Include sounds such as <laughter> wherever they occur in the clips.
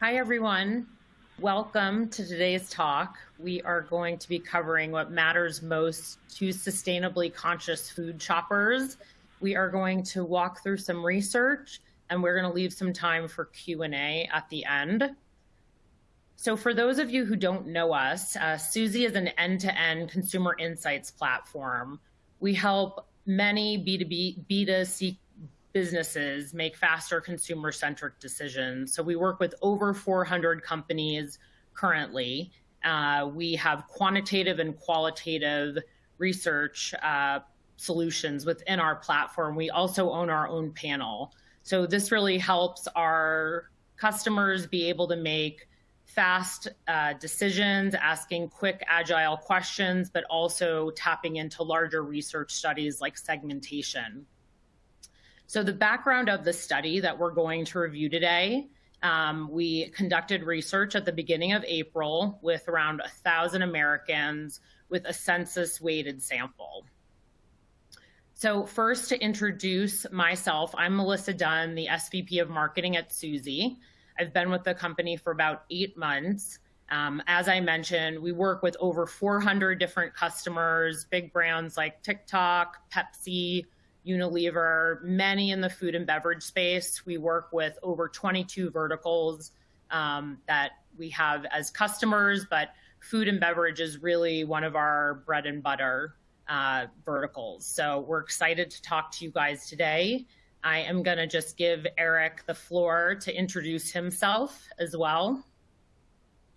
Hi, everyone. Welcome to today's talk. We are going to be covering what matters most to sustainably conscious food shoppers. We are going to walk through some research and we're going to leave some time for Q&A at the end. So for those of you who don't know us, uh, Suzy is an end-to-end -end consumer insights platform. We help many B2B, B2C businesses make faster consumer-centric decisions. So we work with over 400 companies currently. Uh, we have quantitative and qualitative research uh, solutions within our platform. We also own our own panel. So this really helps our customers be able to make fast uh, decisions, asking quick, agile questions, but also tapping into larger research studies like segmentation. So the background of the study that we're going to review today, um, we conducted research at the beginning of April with around 1,000 Americans with a census-weighted sample. So first to introduce myself, I'm Melissa Dunn, the SVP of Marketing at Suzy. I've been with the company for about eight months. Um, as I mentioned, we work with over 400 different customers, big brands like TikTok, Pepsi, Unilever, many in the food and beverage space. We work with over 22 verticals um, that we have as customers, but food and beverage is really one of our bread and butter uh, verticals. So we're excited to talk to you guys today. I am going to just give Eric the floor to introduce himself as well.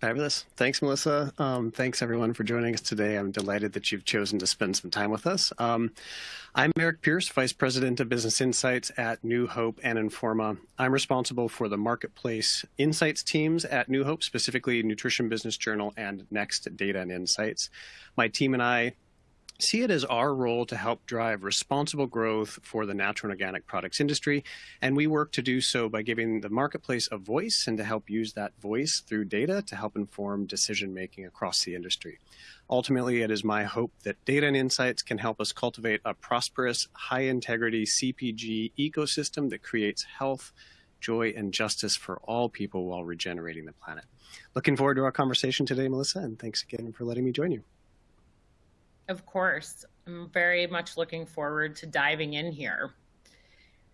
Fabulous. Thanks, Melissa. Um, thanks, everyone, for joining us today. I'm delighted that you've chosen to spend some time with us. Um, I'm Eric Pierce, Vice President of Business Insights at New Hope and Informa. I'm responsible for the marketplace insights teams at New Hope, specifically Nutrition Business Journal and Next Data and Insights. My team and I see it as our role to help drive responsible growth for the natural and organic products industry. And we work to do so by giving the marketplace a voice and to help use that voice through data to help inform decision making across the industry. Ultimately, it is my hope that data and insights can help us cultivate a prosperous, high integrity CPG ecosystem that creates health, joy, and justice for all people while regenerating the planet. Looking forward to our conversation today, Melissa, and thanks again for letting me join you. Of course. I'm very much looking forward to diving in here.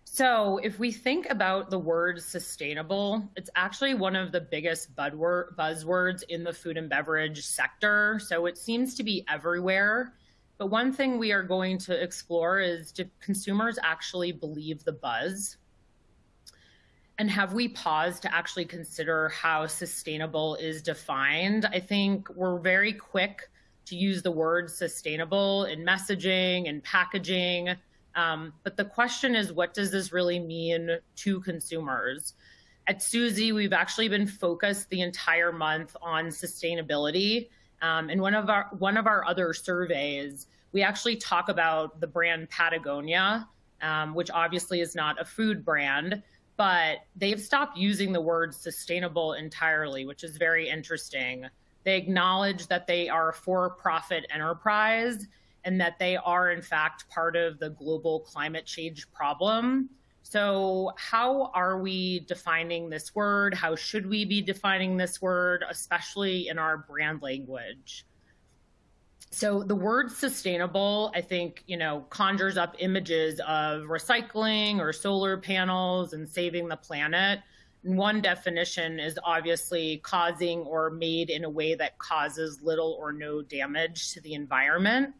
So if we think about the word sustainable, it's actually one of the biggest buzzwords in the food and beverage sector. So it seems to be everywhere. But one thing we are going to explore is do consumers actually believe the buzz? And have we paused to actually consider how sustainable is defined? I think we're very quick to use the word sustainable in messaging and packaging. Um, but the question is, what does this really mean to consumers? At Suzy, we've actually been focused the entire month on sustainability. Um, and one of our one of our other surveys, we actually talk about the brand Patagonia, um, which obviously is not a food brand, but they've stopped using the word sustainable entirely, which is very interesting. They acknowledge that they are a for-profit enterprise and that they are, in fact, part of the global climate change problem. So how are we defining this word? How should we be defining this word, especially in our brand language? So the word sustainable, I think, you know, conjures up images of recycling or solar panels and saving the planet. One definition is obviously causing or made in a way that causes little or no damage to the environment.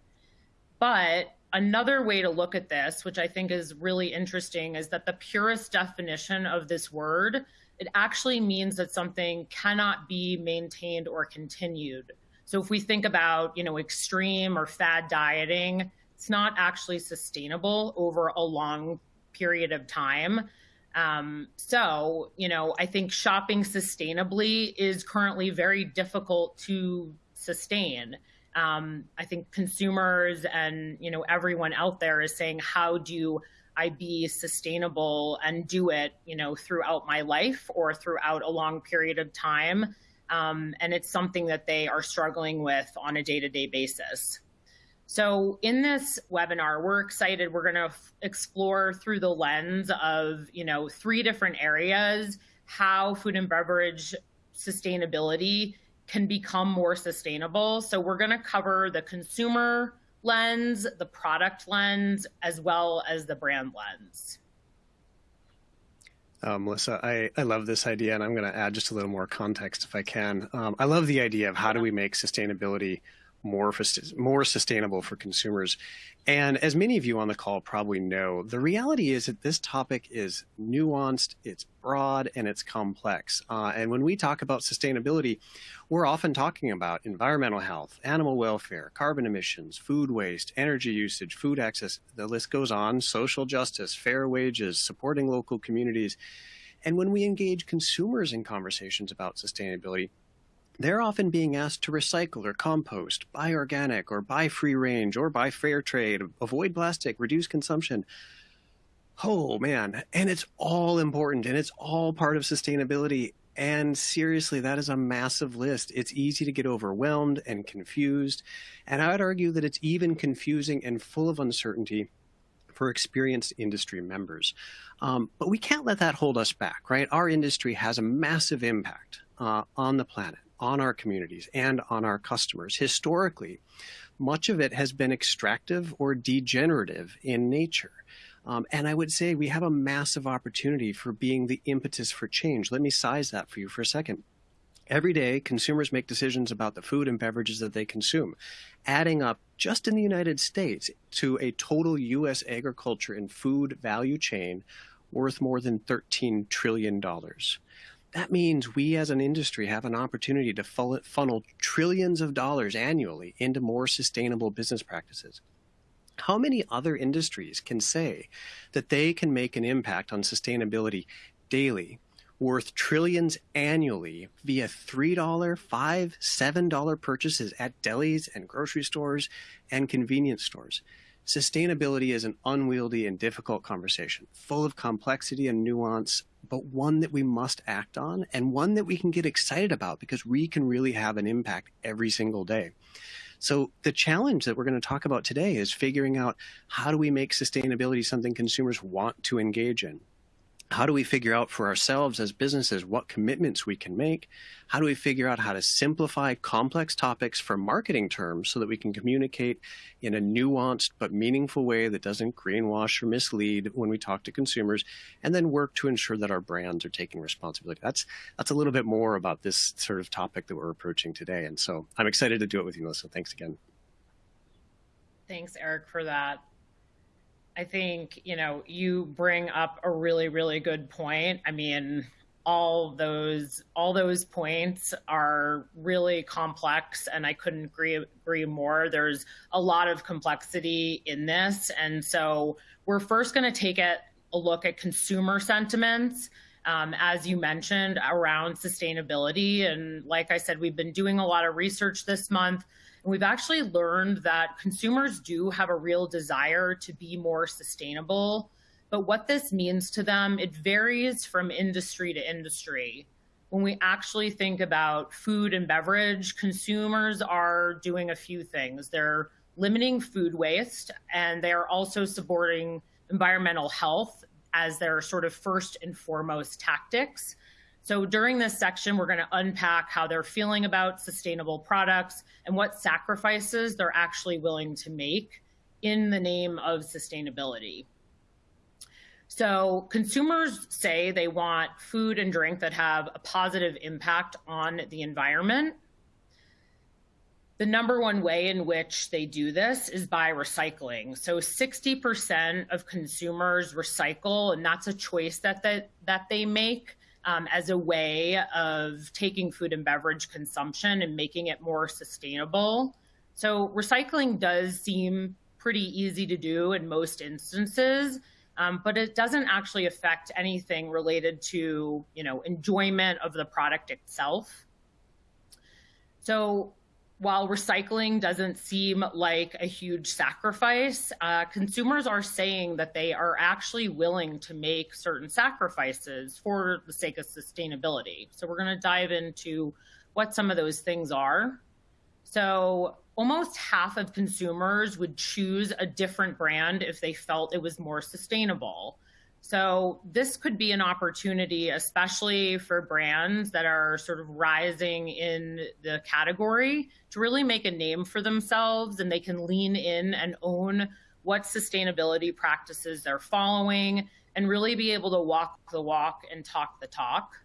But another way to look at this, which I think is really interesting, is that the purest definition of this word, it actually means that something cannot be maintained or continued. So if we think about, you know, extreme or fad dieting, it's not actually sustainable over a long period of time. Um, so, you know, I think shopping sustainably is currently very difficult to sustain. Um, I think consumers and, you know, everyone out there is saying, how do I be sustainable and do it, you know, throughout my life or throughout a long period of time? Um, and it's something that they are struggling with on a day-to-day -day basis. So in this webinar, we're excited. We're going to explore through the lens of, you know, three different areas how food and beverage sustainability can become more sustainable. So we're going to cover the consumer lens, the product lens, as well as the brand lens. Uh, Melissa, I, I love this idea, and I'm going to add just a little more context if I can. Um, I love the idea of how do we make sustainability more more sustainable for consumers. And as many of you on the call probably know, the reality is that this topic is nuanced, it's broad, and it's complex. Uh, and when we talk about sustainability, we're often talking about environmental health, animal welfare, carbon emissions, food waste, energy usage, food access. The list goes on, social justice, fair wages, supporting local communities. And when we engage consumers in conversations about sustainability, they're often being asked to recycle or compost, buy organic or buy free range or buy fair trade, avoid plastic, reduce consumption. Oh man, and it's all important and it's all part of sustainability. And seriously, that is a massive list. It's easy to get overwhelmed and confused. And I would argue that it's even confusing and full of uncertainty for experienced industry members. Um, but we can't let that hold us back, right? Our industry has a massive impact uh, on the planet on our communities and on our customers. Historically, much of it has been extractive or degenerative in nature. Um, and I would say we have a massive opportunity for being the impetus for change. Let me size that for you for a second. Every day, consumers make decisions about the food and beverages that they consume, adding up just in the United States to a total U.S. agriculture and food value chain worth more than $13 trillion. That means we as an industry have an opportunity to funnel trillions of dollars annually into more sustainable business practices. How many other industries can say that they can make an impact on sustainability daily, worth trillions annually via $3, $5, $7 purchases at delis and grocery stores and convenience stores? Sustainability is an unwieldy and difficult conversation, full of complexity and nuance, but one that we must act on and one that we can get excited about because we can really have an impact every single day. So the challenge that we're going to talk about today is figuring out how do we make sustainability something consumers want to engage in? How do we figure out for ourselves as businesses what commitments we can make? How do we figure out how to simplify complex topics for marketing terms so that we can communicate in a nuanced but meaningful way that doesn't greenwash or mislead when we talk to consumers, and then work to ensure that our brands are taking responsibility? That's that's a little bit more about this sort of topic that we're approaching today, and so I'm excited to do it with you, Melissa. Thanks again. Thanks, Eric, for that. I think, you know, you bring up a really, really good point. I mean, all those all those points are really complex and I couldn't agree agree more. There's a lot of complexity in this. And so we're first going to take it a look at consumer sentiments. Um, as you mentioned, around sustainability. And like I said, we've been doing a lot of research this month and we've actually learned that consumers do have a real desire to be more sustainable. But what this means to them, it varies from industry to industry. When we actually think about food and beverage, consumers are doing a few things. They're limiting food waste and they're also supporting environmental health as their sort of first and foremost tactics. So during this section, we're going to unpack how they're feeling about sustainable products and what sacrifices they're actually willing to make in the name of sustainability. So consumers say they want food and drink that have a positive impact on the environment. The number one way in which they do this is by recycling. So 60% of consumers recycle, and that's a choice that, that, that they make um, as a way of taking food and beverage consumption and making it more sustainable. So recycling does seem pretty easy to do in most instances, um, but it doesn't actually affect anything related to, you know, enjoyment of the product itself. So while recycling doesn't seem like a huge sacrifice, uh, consumers are saying that they are actually willing to make certain sacrifices for the sake of sustainability. So we're going to dive into what some of those things are. So almost half of consumers would choose a different brand if they felt it was more sustainable. So this could be an opportunity, especially for brands that are sort of rising in the category to really make a name for themselves and they can lean in and own what sustainability practices they're following and really be able to walk the walk and talk the talk.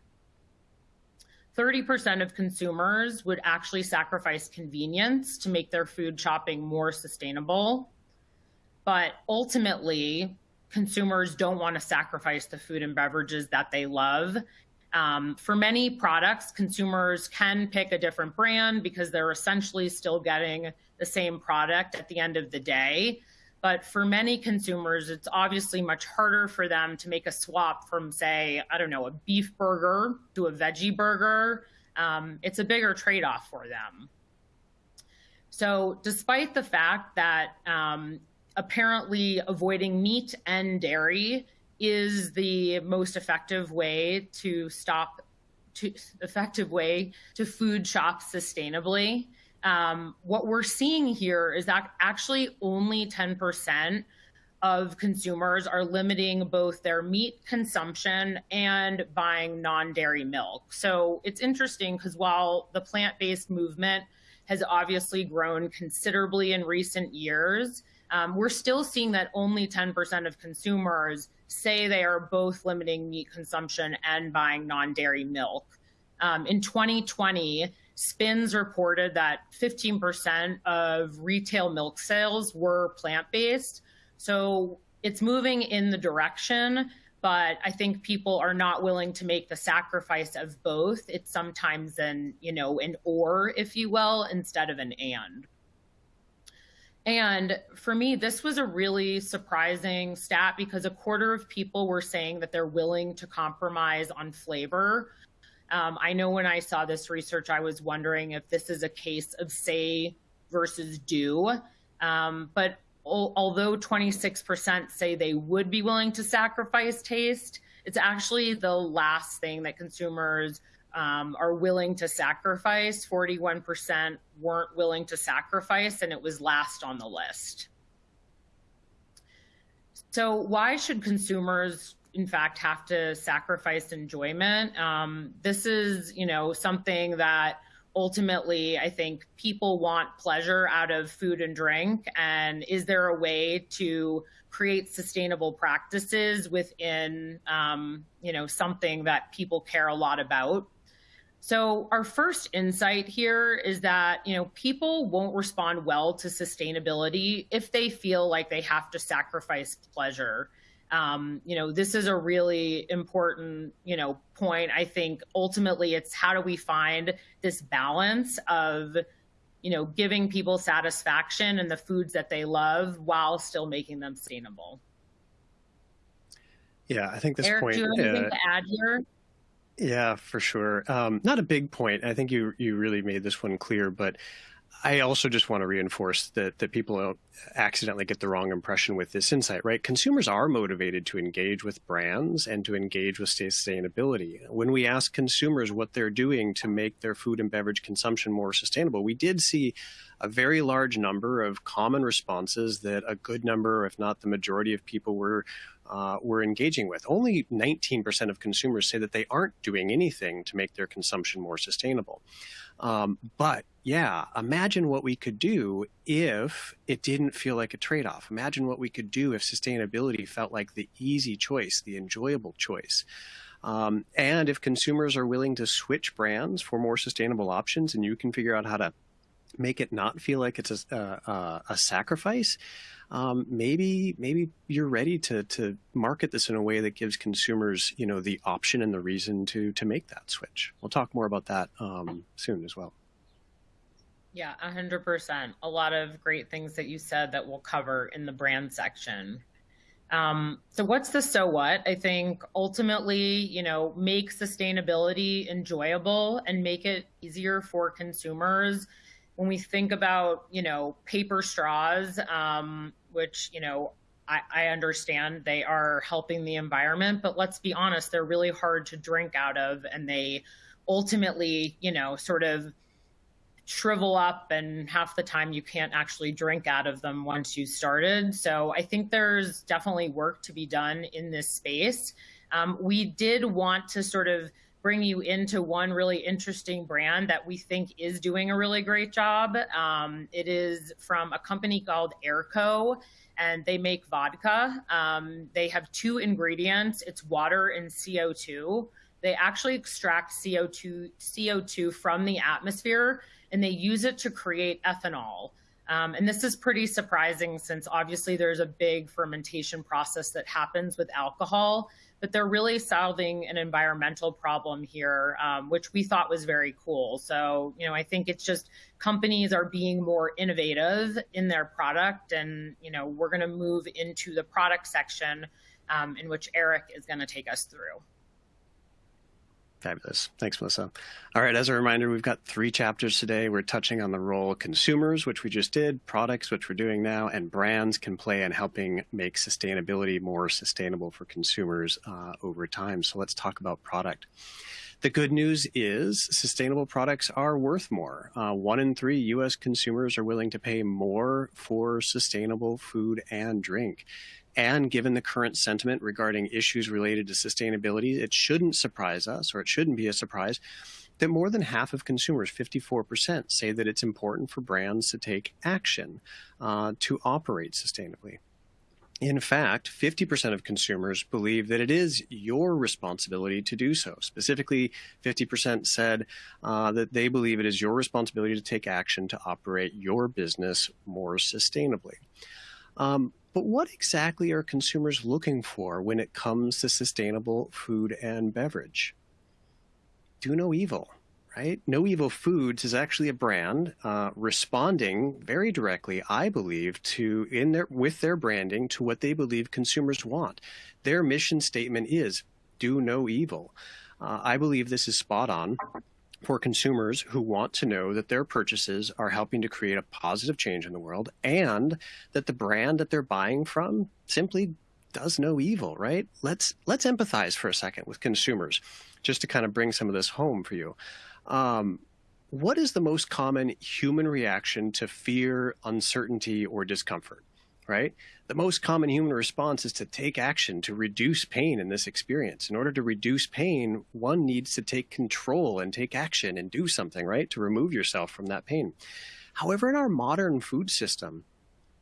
30% of consumers would actually sacrifice convenience to make their food shopping more sustainable. But ultimately, consumers don't want to sacrifice the food and beverages that they love. Um, for many products, consumers can pick a different brand because they're essentially still getting the same product at the end of the day. But for many consumers, it's obviously much harder for them to make a swap from, say, I don't know, a beef burger to a veggie burger. Um, it's a bigger trade off for them. So, despite the fact that um, apparently avoiding meat and dairy is the most effective way to stop to effective way to food shop sustainably. Um, what we're seeing here is that actually only 10% of consumers are limiting both their meat consumption and buying non-dairy milk. So it's interesting because while the plant-based movement has obviously grown considerably in recent years, um, we're still seeing that only 10% of consumers say they are both limiting meat consumption and buying non dairy milk. Um, in 2020, SPINS reported that 15% of retail milk sales were plant based. So it's moving in the direction, but I think people are not willing to make the sacrifice of both. It's sometimes an, you know, an or, if you will, instead of an and. And for me, this was a really surprising stat because a quarter of people were saying that they're willing to compromise on flavor. Um, I know when I saw this research, I was wondering if this is a case of say versus do. Um, but al- although 26% say they would be willing to sacrifice taste, it's actually the last thing that consumers um, are willing to sacrifice. 41% weren't willing to sacrifice, and it was last on the list. So, why should consumers, in fact, have to sacrifice enjoyment? Um, this is, you know, something that ultimately I think people want pleasure out of food and drink. And is there a way to create sustainable practices within, um, you know, something that people care a lot about? So our first insight here is that, you know, people won't respond well to sustainability if they feel like they have to sacrifice pleasure. Um, you know, this is a really important, you know, point. I think ultimately it's how do we find this balance of, you know, giving people satisfaction in the foods that they love while still making them sustainable. Yeah, I think this Eric, point. Do you have anything uh, to add here? Yeah, for sure. Um, not a big point. I think you you really made this one clear, but I also just want to reinforce that that people don't accidentally get the wrong impression with this insight, right? Consumers are motivated to engage with brands and to engage with sustainability. When we ask consumers what they're doing to make their food and beverage consumption more sustainable, we did see a very large number of common responses that a good number, if not the majority of people were uh, we're engaging with. Only 19% of consumers say that they aren't doing anything to make their consumption more sustainable. Um, but yeah, imagine what we could do if it didn't feel like a trade off. Imagine what we could do if sustainability felt like the easy choice, the enjoyable choice. Um, and if consumers are willing to switch brands for more sustainable options and you can figure out how to make it not feel like it's a, uh, a sacrifice, um, maybe maybe you're ready to to market this in a way that gives consumers you know the option and the reason to to make that switch. We'll talk more about that um, soon as well. Yeah, 100%. A lot of great things that you said that we'll cover in the brand section. Um, so what's the so what? I think ultimately, you know, make sustainability enjoyable and make it easier for consumers. When we think about, you know, paper straws, um, which, you know, I, I understand they are helping the environment, but let's be honest, they're really hard to drink out of and they ultimately, you know, sort of shrivel up and half the time you can't actually drink out of them once you started. So I think there's definitely work to be done in this space. Um, we did want to sort of bring you into one really interesting brand that we think is doing a really great job. Um, it is from a company called Airco, and they make vodka. Um, they have two ingredients it's water and CO2. They actually extract CO2, CO2 from the atmosphere and they use it to create ethanol. Um, and this is pretty surprising since obviously there's a big fermentation process that happens with alcohol, but they're really solving an environmental problem here, um, which we thought was very cool. So, you know, I think it's just companies are being more innovative in their product. And, you know, we're going to move into the product section um, in which Eric is going to take us through. Fabulous. Thanks, Melissa. All right, as a reminder, we've got three chapters today. We're touching on the role of consumers, which we just did, products, which we're doing now, and brands can play in helping make sustainability more sustainable for consumers uh, over time. So let's talk about product. The good news is sustainable products are worth more. Uh, one in three U.S. consumers are willing to pay more for sustainable food and drink. And given the current sentiment regarding issues related to sustainability, it shouldn't surprise us, or it shouldn't be a surprise, that more than half of consumers, 54%, say that it's important for brands to take action uh, to operate sustainably. In fact, 50% of consumers believe that it is your responsibility to do so. Specifically, 50% said uh, that they believe it is your responsibility to take action to operate your business more sustainably. Um, but what exactly are consumers looking for when it comes to sustainable food and beverage? Do no evil, right? No Evil Foods is actually a brand uh, responding very directly, I believe, to in their with their branding to what they believe consumers want. Their mission statement is "Do no evil." Uh, I believe this is spot on for consumers who want to know that their purchases are helping to create a positive change in the world and that the brand that they're buying from simply does no evil, right? Let's let's empathize for a second with consumers just to kind of bring some of this home for you. Um, what is the most common human reaction to fear, uncertainty, or discomfort? Right? The most common human response is to take action to reduce pain in this experience. In order to reduce pain, one needs to take control and take action and do something, right? To remove yourself from that pain. However, in our modern food system,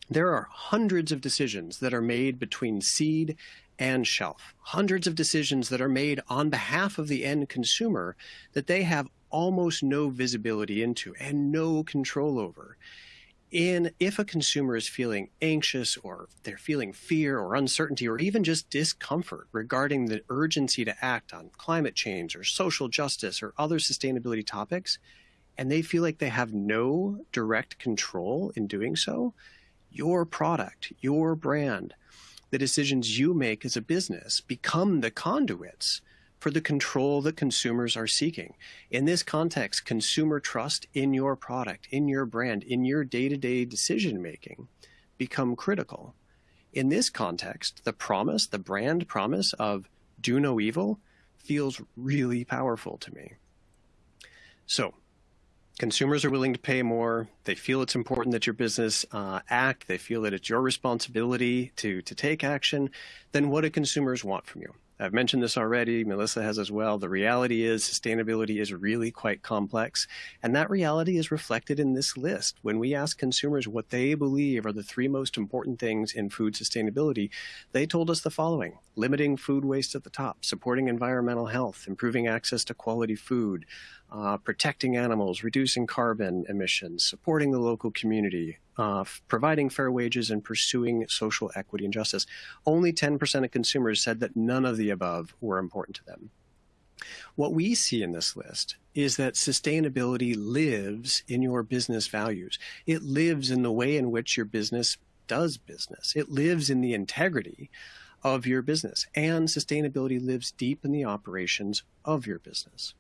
there are hundreds of decisions that are made between seed and shelf, hundreds of decisions that are made on behalf of the end consumer that they have almost no visibility into and no control over in if a consumer is feeling anxious or they're feeling fear or uncertainty or even just discomfort regarding the urgency to act on climate change or social justice or other sustainability topics, and they feel like they have no direct control in doing so, your product, your brand, the decisions you make as a business become the conduits for the control that consumers are seeking. In this context, consumer trust in your product, in your brand, in your day-to-day decision making become critical. In this context, the promise, the brand promise of do no evil feels really powerful to me. So consumers are willing to pay more. They feel it's important that your business uh, act. They feel that it's your responsibility to, to take action. Then what do consumers want from you? I've mentioned this already, Melissa has as well. The reality is sustainability is really quite complex, and that reality is reflected in this list. When we ask consumers what they believe are the three most important things in food sustainability, they told us the following limiting food waste at the top, supporting environmental health, improving access to quality food, uh, protecting animals, reducing carbon emissions, supporting the local community, uh, providing fair wages, and pursuing social equity and justice. Only 10% of consumers said that none of the above were important to them. What we see in this list is that sustainability lives in your business values. It lives in the way in which your business does business. It lives in the integrity of your business. And sustainability lives deep in the operations of your business.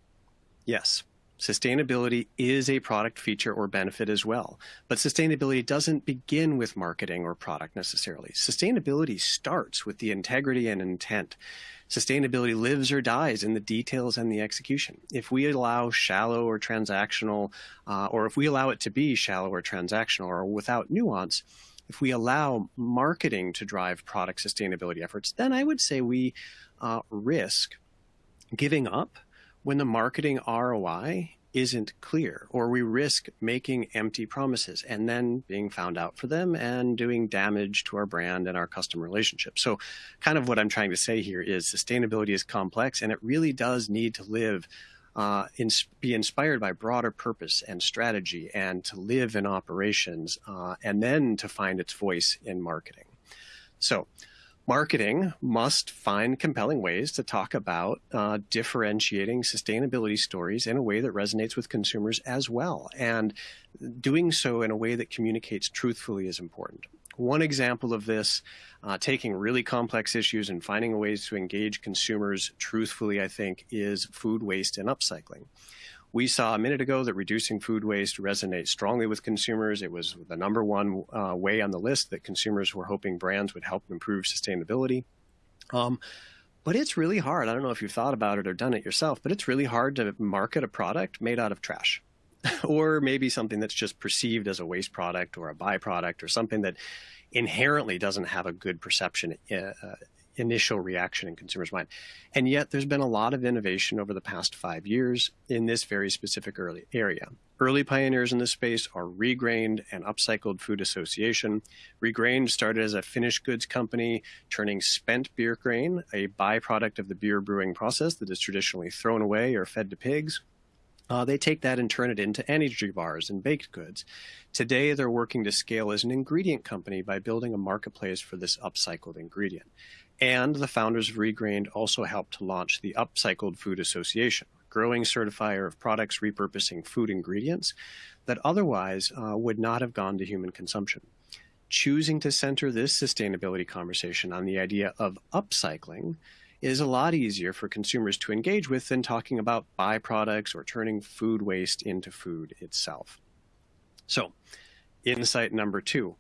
Yes, Sustainability is a product feature or benefit as well. But sustainability doesn't begin with marketing or product necessarily. Sustainability starts with the integrity and intent. Sustainability lives or dies in the details and the execution. If we allow shallow or transactional, uh, or if we allow it to be shallow or transactional or without nuance, if we allow marketing to drive product sustainability efforts, then I would say we uh, risk giving up when the marketing ROI isn't clear, or we risk making empty promises and then being found out for them and doing damage to our brand and our customer relationship. So, kind of what I'm trying to say here is sustainability is complex and it really does need to live. Uh, in, be inspired by broader purpose and strategy and to live in operations uh, and then to find its voice in marketing. So Marketing must find compelling ways to talk about uh, differentiating sustainability stories in a way that resonates with consumers as well. And doing so in a way that communicates truthfully is important. One example of this, uh, taking really complex issues and finding ways to engage consumers truthfully, I think, is food waste and upcycling. We saw a minute ago that reducing food waste resonates strongly with consumers. It was the number one uh, way on the list that consumers were hoping brands would help improve sustainability. Um, but it's really hard. I don't know if you've thought about it or done it yourself, but it's really hard to market a product made out of trash. <laughs> or maybe something that's just perceived as a waste product or a byproduct or something that inherently doesn't have a good perception uh, initial reaction in consumers' mind. And yet there's been a lot of innovation over the past five years in this very specific early area. Early pioneers in this space are Regrained and Upcycled Food Association. Regrained started as a finished goods company, turning spent beer grain, a byproduct of the beer brewing process that is traditionally thrown away or fed to pigs, uh, they take that and turn it into energy bars and baked goods. Today, they're working to scale as an ingredient company by building a marketplace for this upcycled ingredient. And the founders of Regrained also helped to launch the Upcycled Food Association, growing certifier of products repurposing food ingredients that otherwise uh, would not have gone to human consumption. Choosing to center this sustainability conversation on the idea of upcycling is a lot easier for consumers to engage with than talking about byproducts or turning food waste into food itself. So, insight number two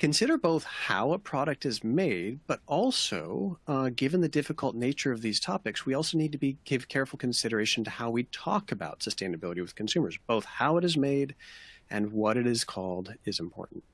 Consider both how a product is made, but also, uh, given the difficult nature of these topics, we also need to be give careful consideration to how we talk about sustainability with consumers. Both how it is made and what it is called is important.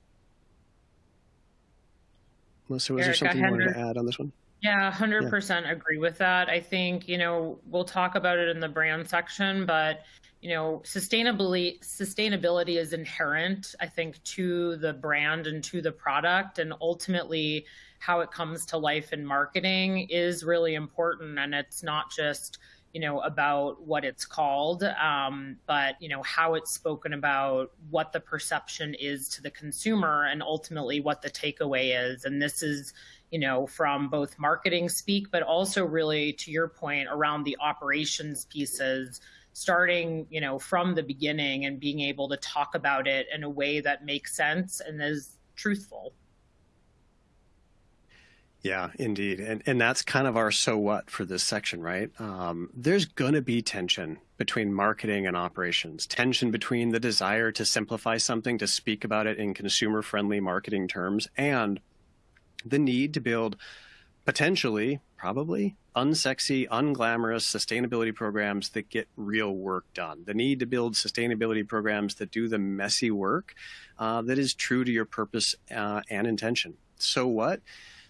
Melissa, was Eric, there something you wanted to add on this one? Yeah, 100% yeah. agree with that. I think, you know, we'll talk about it in the brand section, but you know, sustainability sustainability is inherent, I think, to the brand and to the product, and ultimately how it comes to life in marketing is really important. And it's not just you know about what it's called, um, but you know how it's spoken about, what the perception is to the consumer, and ultimately what the takeaway is. And this is you know, from both marketing speak, but also really to your point around the operations pieces starting you know from the beginning and being able to talk about it in a way that makes sense and is truthful. Yeah indeed. And and that's kind of our so what for this section right? Um, there's going to be tension between marketing and operations tension between the desire to simplify something to speak about it in consumer friendly marketing terms and the need to build potentially, probably, unsexy, unglamorous sustainability programs that get real work done. The need to build sustainability programs that do the messy work uh, that is true to your purpose uh, and intention. So what?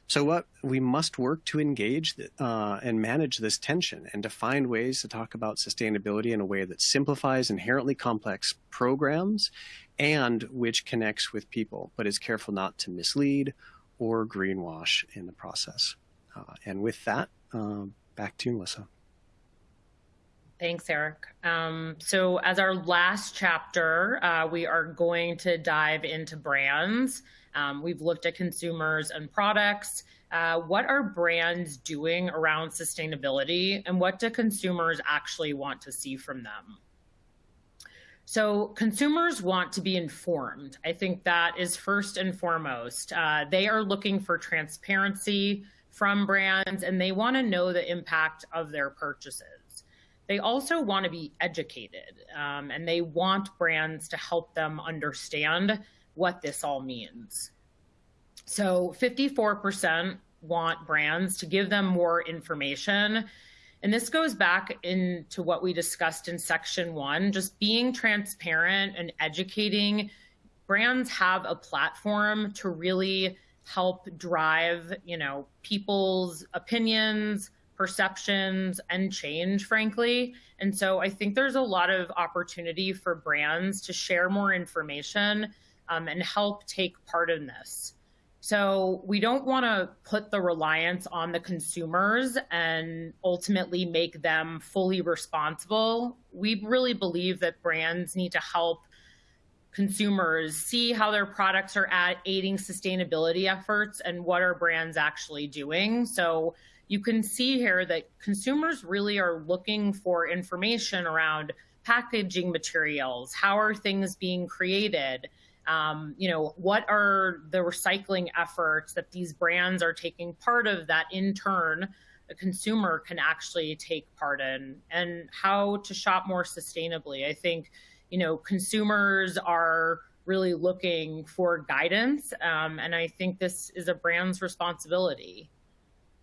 So what? We must work to engage uh, and manage this tension and to find ways to talk about sustainability in a way that simplifies inherently complex programs and which connects with people, but is careful not to mislead or greenwash in the process. Uh, and with that, um, back to you, Melissa. Thanks, Eric. Um, so, as our last chapter, uh, we are going to dive into brands. Um, we've looked at consumers and products. Uh, what are brands doing around sustainability, and what do consumers actually want to see from them? So consumers want to be informed. I think that is first and foremost. Uh, they are looking for transparency, from brands and they want to know the impact of their purchases. they also want to be educated um, and they want brands to help them understand what this all means. So 54% want brands to give them more information. And this goes back into what we discussed in section one, just being transparent and educating. Brands have a platform to really help drive, you know, people's opinions, perceptions and change, frankly. And so I think there's a lot of opportunity for brands to share more information um, and help take part in this. So we don't want to put the reliance on the consumers and ultimately make them fully responsible. We really believe that brands need to help consumers see how their products are at aiding sustainability efforts and what are brands actually doing. So you can see here that consumers really are looking for information around packaging materials, how are things being created, um, you know, what are the recycling efforts that these brands are taking part of that in turn a consumer can actually take part in and how to shop more sustainably. I think, you know, consumers are really looking for guidance. Um, and I think this is a brand's responsibility.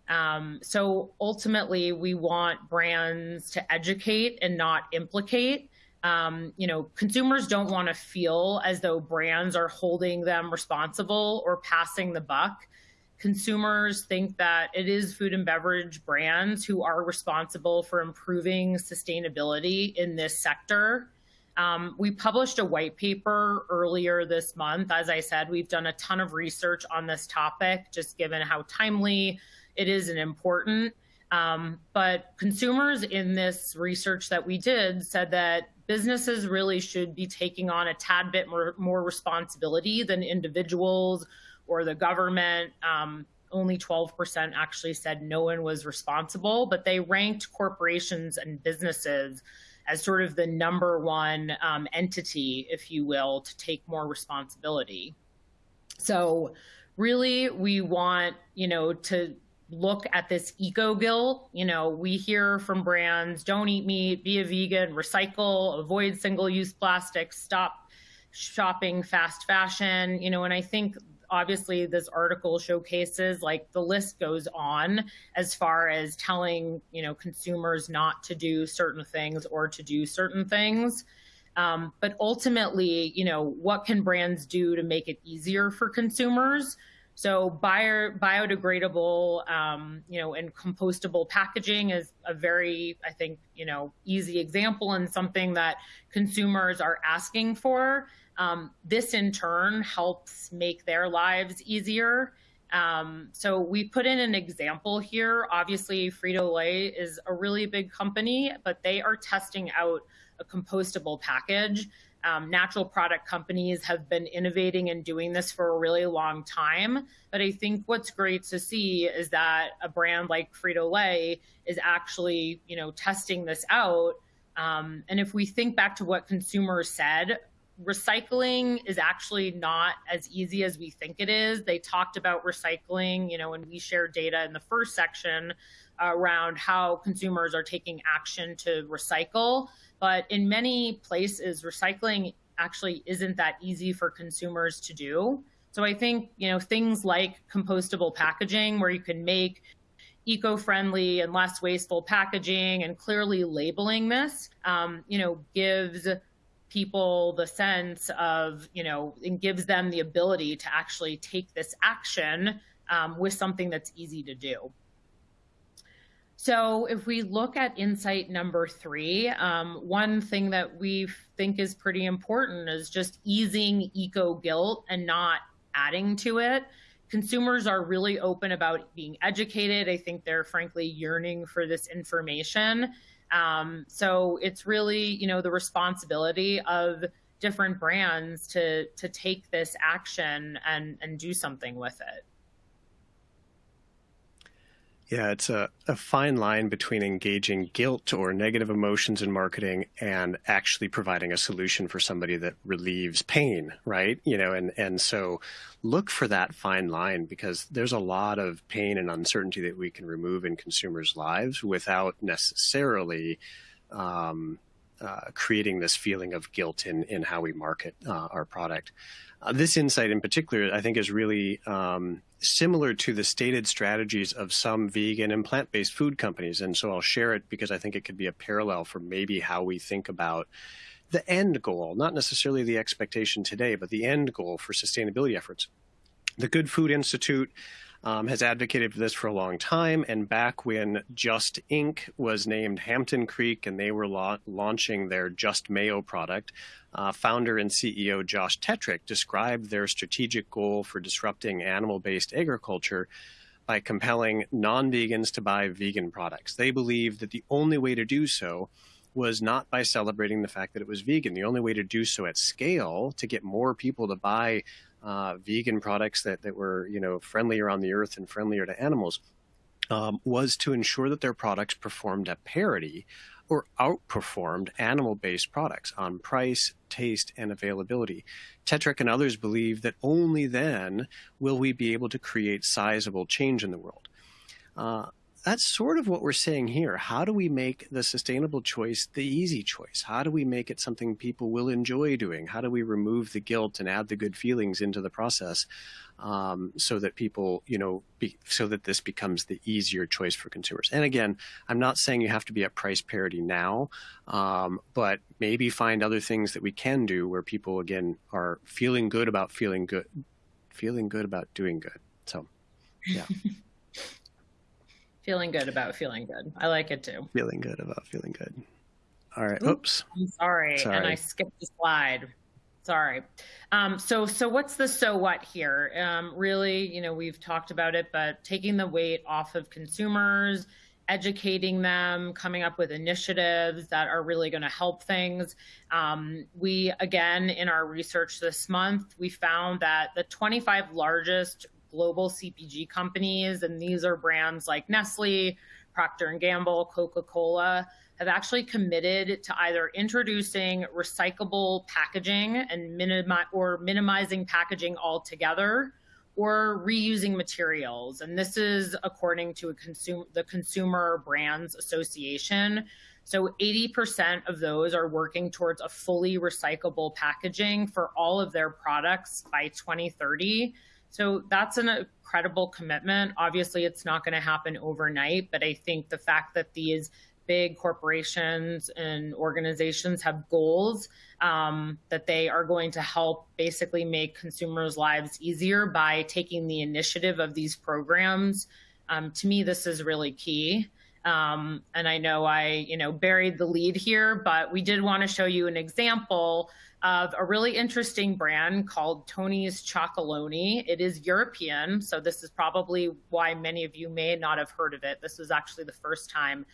Um, so ultimately, we want brands to educate and not implicate um, you know, consumers don't want to feel as though brands are holding them responsible or passing the buck. Consumers think that it is food and beverage brands who are responsible for improving sustainability in this sector. Um, we published a white paper earlier this month. As I said, we've done a ton of research on this topic, just given how timely it is and important. Um, but consumers in this research that we did said that businesses really should be taking on a tad bit more, more responsibility than individuals or the government. Um, only 12% actually said no one was responsible, but they ranked corporations and businesses as sort of the number one um, entity, if you will, to take more responsibility. So really, we want, you know, to look at this eco guilt. You know, we hear from brands don't eat meat, be a vegan, recycle, avoid single use plastics, stop shopping fast fashion. You know, and I think obviously this article showcases like the list goes on as far as telling, you know, consumers not to do certain things or to do certain things. Um, but ultimately, you know, what can brands do to make it easier for consumers? So bio, biodegradable, um, you know, and compostable packaging is a very, I think, you know, easy example and something that consumers are asking for. Um, this in turn helps make their lives easier. Um, so we put in an example here. Obviously, Frito-Lay is a really big company, but they are testing out a compostable package um, natural product companies have been innovating and doing this for a really long time. But I think what's great to see is that a brand like Frito Lay is actually, you know, testing this out. Um, and if we think back to what consumers said, recycling is actually not as easy as we think it is. They talked about recycling, you know, when we shared data in the first section around how consumers are taking action to recycle. But in many places, recycling actually isn't that easy for consumers to do. So I think, you know, things like compostable packaging where you can make eco-friendly and less wasteful packaging and clearly labeling this, um, you know, gives people the sense of, you know, and gives them the ability to actually take this action um, with something that's easy to do. So if we look at insight number three, um, one thing that we think is pretty important is just easing eco guilt and not adding to it. Consumers are really open about being educated. I think they're frankly yearning for this information. Um, so it's really, you know, the responsibility of different brands to to take this action and and do something with it. Yeah, it's a, a fine line between engaging guilt or negative emotions in marketing and actually providing a solution for somebody that relieves pain, right? You know, and, and so look for that fine line because there's a lot of pain and uncertainty that we can remove in consumers' lives without necessarily um, uh, creating this feeling of guilt in in how we market uh, our product. Uh, this insight in particular, I think, is really um, similar to the stated strategies of some vegan and plant-based food companies. And so I'll share it because I think it could be a parallel for maybe how we think about the end goal, not necessarily the expectation today, but the end goal for sustainability efforts. The Good Food Institute um, has advocated for this for a long time. And back when Just Inc. was named Hampton Creek and they were la launching their Just Mayo product, uh, founder and CEO Josh Tetrick described their strategic goal for disrupting animal based agriculture by compelling non vegans to buy vegan products. They believed that the only way to do so was not by celebrating the fact that it was vegan. The only way to do so at scale to get more people to buy uh, vegan products that, that were, you know, friendlier on the earth and friendlier to animals um, was to ensure that their products performed at parity or outperformed animal-based products on price, taste, and availability. Tetrick and others believe that only then will we be able to create sizable change in the world. Uh, that's sort of what we're saying here. How do we make the sustainable choice the easy choice? How do we make it something people will enjoy doing? How do we remove the guilt and add the good feelings into the process um, so that people, you know, be, so that this becomes the easier choice for consumers? And again, I'm not saying you have to be at price parity now, um, but maybe find other things that we can do where people, again, are feeling good about feeling good, feeling good about doing good. So, yeah. <laughs> Feeling good about feeling good. I like it too. Feeling good about feeling good. All right. Oops. I'm sorry. sorry. And I skipped the slide. Sorry. Um, so, so what's the so what here? Um, really, you know, we've talked about it, but taking the weight off of consumers, educating them, coming up with initiatives that are really going to help things. Um, we, again, in our research this month, we found that the 25 largest global CPG companies, and these are brands like Nestle, Procter and Gamble, Coca-Cola, have actually committed to either introducing recyclable packaging and minimi- or minimizing packaging altogether or reusing materials. And this is according to a consum- the Consumer Brands Association. So 80% of those are working towards a fully recyclable packaging for all of their products by 2030. So that's an incredible commitment. Obviously, it's not going to happen overnight, but I think the fact that these big corporations and organizations have goals um, that they are going to help basically make consumers' lives easier by taking the initiative of these programs. Um, to me, this is really key. Um, and I know I, you know, buried the lead here, but we did want to show you an example of a really interesting brand called Tony's Chocolonely. It is European, so this is probably why many of you may not have heard of it. This was actually the first time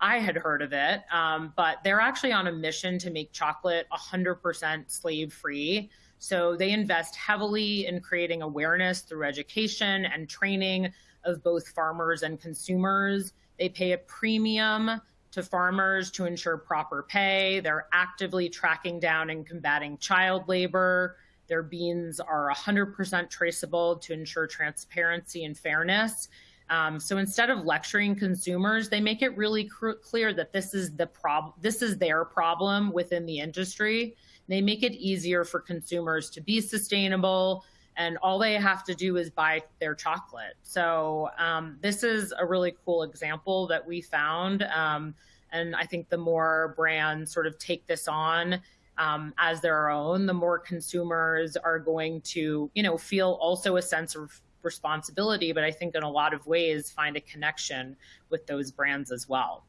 I had heard of it, um, but they're actually on a mission to make chocolate 100% slave free. So they invest heavily in creating awareness through education and training of both farmers and consumers. They pay a premium to farmers to ensure proper pay. They're actively tracking down and combating child labor. Their beans are 100% traceable to ensure transparency and fairness. Um, so instead of lecturing consumers, they make it really clear that this is the problem. This is their problem within the industry. They make it easier for consumers to be sustainable, and all they have to do is buy their chocolate. So um, this is a really cool example that we found. Um, and I think the more brands sort of take this on um, as their own, the more consumers are going to, you know, feel also a sense of responsibility, but I think in a lot of ways find a connection with those brands as well.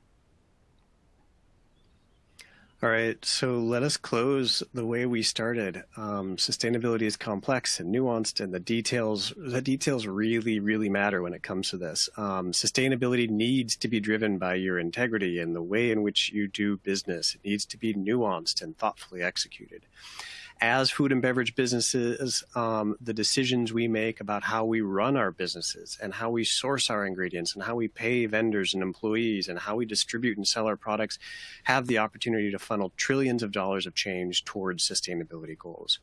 All right, so let us close the way we started. Um, sustainability is complex and nuanced, and the details the details really, really matter when it comes to this. Um, sustainability needs to be driven by your integrity and the way in which you do business. It needs to be nuanced and thoughtfully executed as food and beverage businesses, um, the decisions we make about how we run our businesses and how we source our ingredients and how we pay vendors and employees and how we distribute and sell our products have the opportunity to funnel trillions of dollars of change towards sustainability goals.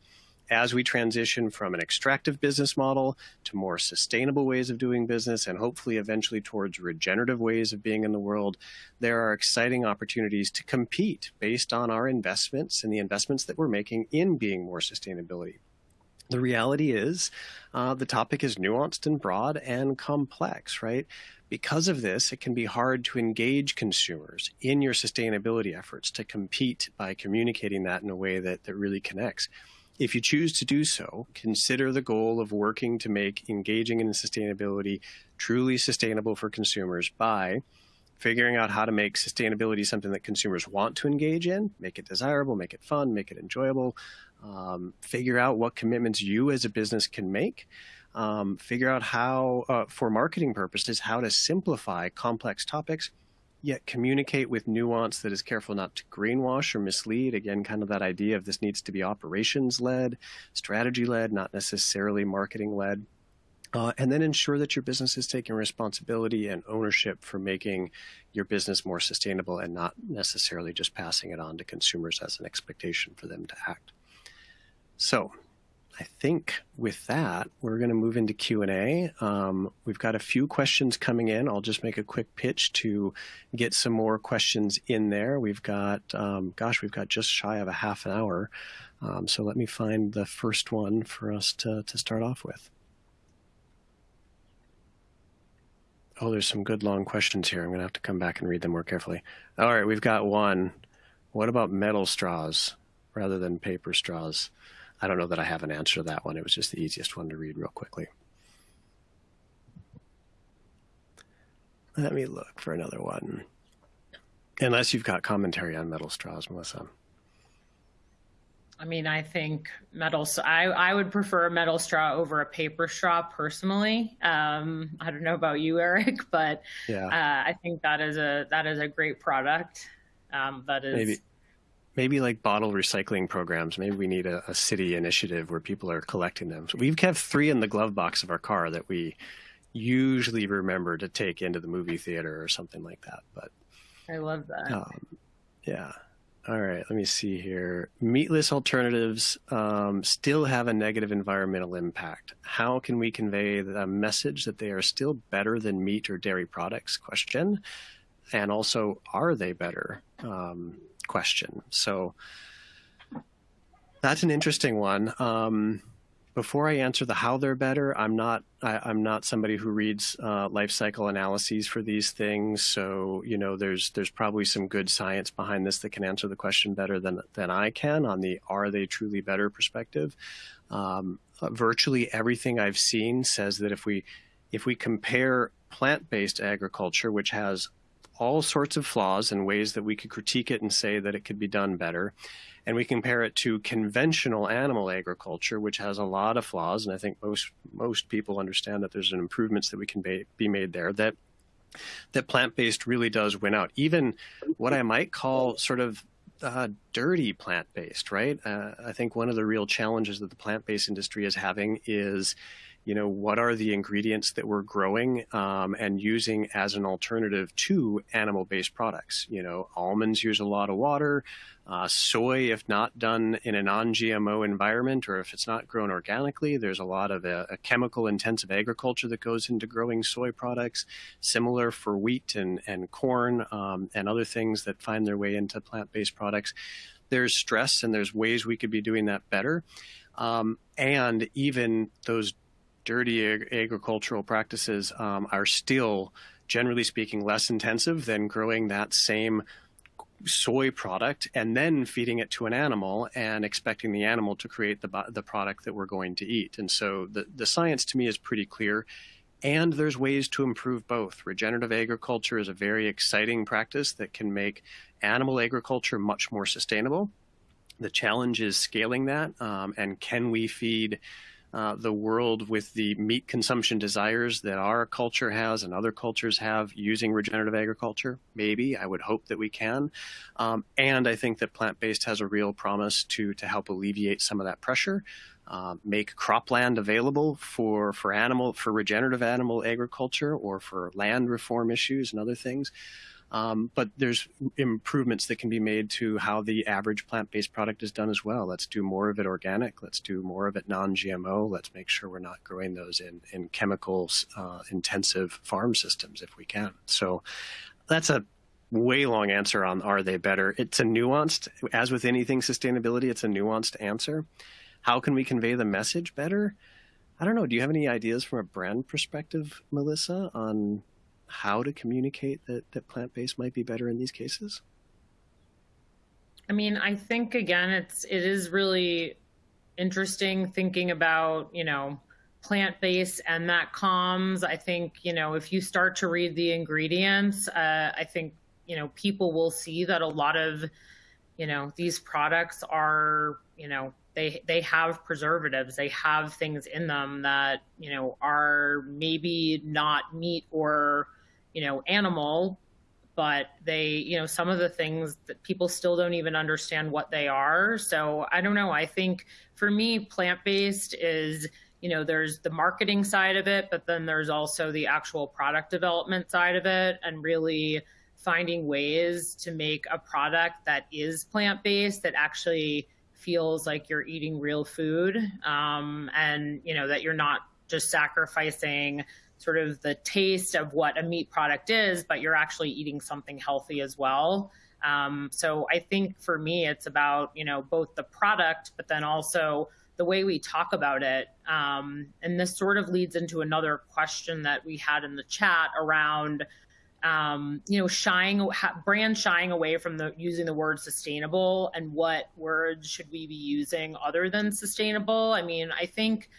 As we transition from an extractive business model to more sustainable ways of doing business and hopefully eventually towards regenerative ways of being in the world, there are exciting opportunities to compete based on our investments and the investments that we're making in being more sustainability. The reality is uh, the topic is nuanced and broad and complex, right? Because of this, it can be hard to engage consumers in your sustainability efforts to compete by communicating that in a way that, that really connects. If you choose to do so, consider the goal of working to make engaging in sustainability truly sustainable for consumers by figuring out how to make sustainability something that consumers want to engage in, make it desirable, make it fun, make it enjoyable, um, figure out what commitments you as a business can make, um, figure out how, uh, for marketing purposes, how to simplify complex topics, yet communicate with nuance that is careful not to greenwash or mislead. Again, kind of that idea of this needs to be operations led, strategy led, not necessarily marketing led. Uh, and then ensure that your business is taking responsibility and ownership for making your business more sustainable and not necessarily just passing it on to consumers as an expectation for them to act. So I think with that, we're going to move into Q&A. Um, we've got a few questions coming in. I'll just make a quick pitch to get some more questions in there. We've got, um, gosh, we've got just shy of a half an hour. Um, so let me find the first one for us to, to start off with. Oh, there's some good long questions here. I'm going to have to come back and read them more carefully. All right, we've got one. What about metal straws rather than paper straws? I don't know that I have an answer to that one. It was just the easiest one to read real quickly. Let me look for another one. Unless you've got commentary on metal straws, Melissa. I mean, I think metal. I I would prefer a metal straw over a paper straw personally. Um, I don't know about you, Eric, <laughs> but yeah. uh, I think that is a that is a great product. Um, that is maybe maybe like bottle recycling programs. Maybe we need a, a, city initiative where people are collecting them. So we've kept three in the glove box of our car that we usually remember to take into the movie theater or something like that. But I love that. Um, yeah. All right. Let me see here. Meatless alternatives um, still have a negative environmental impact. How can we convey the message that they are still better than meat or dairy products? Question. And also, are they better? Um, question. So that's an interesting one. Um, before I answer the how they're better, I'm not I, am not somebody who reads uh, life cycle analyses for these things. So you know, there's there's probably some good science behind this that can answer the question better than than I can on the are they truly better perspective. Um, virtually everything I've seen says that if we if we compare plant-based agriculture, which has all sorts of flaws and ways that we could critique it and say that it could be done better. And we compare it to conventional animal agriculture, which has a lot of flaws. And I think most most people understand that there's improvements that we can be, be made there. That that plant-based really does win out. Even what I might call sort of uh, dirty plant-based, right? Uh, I think one of the real challenges that the plant-based industry is having is you know, what are the ingredients that we're growing um, and using as an alternative to animal-based products? You know, almonds use a lot of water. Uh, soy, if not done in a non-GMO environment or if it's not grown organically, there's a lot of a, uh, a chemical-intensive agriculture that goes into growing soy products. Similar for wheat and, and corn um, and other things that find their way into plant-based products. There's stress and there's ways we could be doing that better. Um, and even those dirty ag agricultural practices um, are still, generally speaking, less intensive than growing that same soy product and then feeding it to an animal and expecting the animal to create the, the product that we're going to eat. And so the, the science to me is pretty clear. And there's ways to improve both. Regenerative agriculture is a very exciting practice that can make animal agriculture much more sustainable. The challenge is scaling that um, and can we feed uh, the world with the meat consumption desires that our culture has and other cultures have using regenerative agriculture? Maybe. I would hope that we can. Um, and I think that plant-based has a real promise to, to help alleviate some of that pressure. Uh, make cropland available for, for animal for regenerative animal agriculture or for land reform issues and other things. Um, but there's improvements that can be made to how the average plant-based product is done as well. Let's do more of it organic. Let's do more of it non-GMO. Let's make sure we're not growing those in, in chemicals uh, intensive farm systems if we can. So that's a way long answer on are they better. It's a nuanced, as with anything sustainability, it's a nuanced answer. How can we convey the message better? I don't know. Do you have any ideas from a brand perspective, Melissa, on how to communicate that, that plant based might be better in these cases? I mean, I think again, it's it is really interesting thinking about you know plant based and that comes. I think you know if you start to read the ingredients, uh, I think you know people will see that a lot of you know these products are you know they they have preservatives they have things in them that you know are maybe not meat or you know animal but they you know some of the things that people still don't even understand what they are. So i don't know. I think for me plant based is you know there's the marketing side of it but then there's also the actual product development side of it and really finding ways to make a product that is plant based that actually feels like you're eating real food um, and you know that you're not just sacrificing sort of the taste of what a meat product is but you're actually eating something healthy as well um, so i think for me it's about you know both the product but then also the way we talk about it um, and this sort of leads into another question that we had in the chat around um, you know, shying brand shying away from the using the word sustainable and what words should we be using other than sustainable? I mean, I think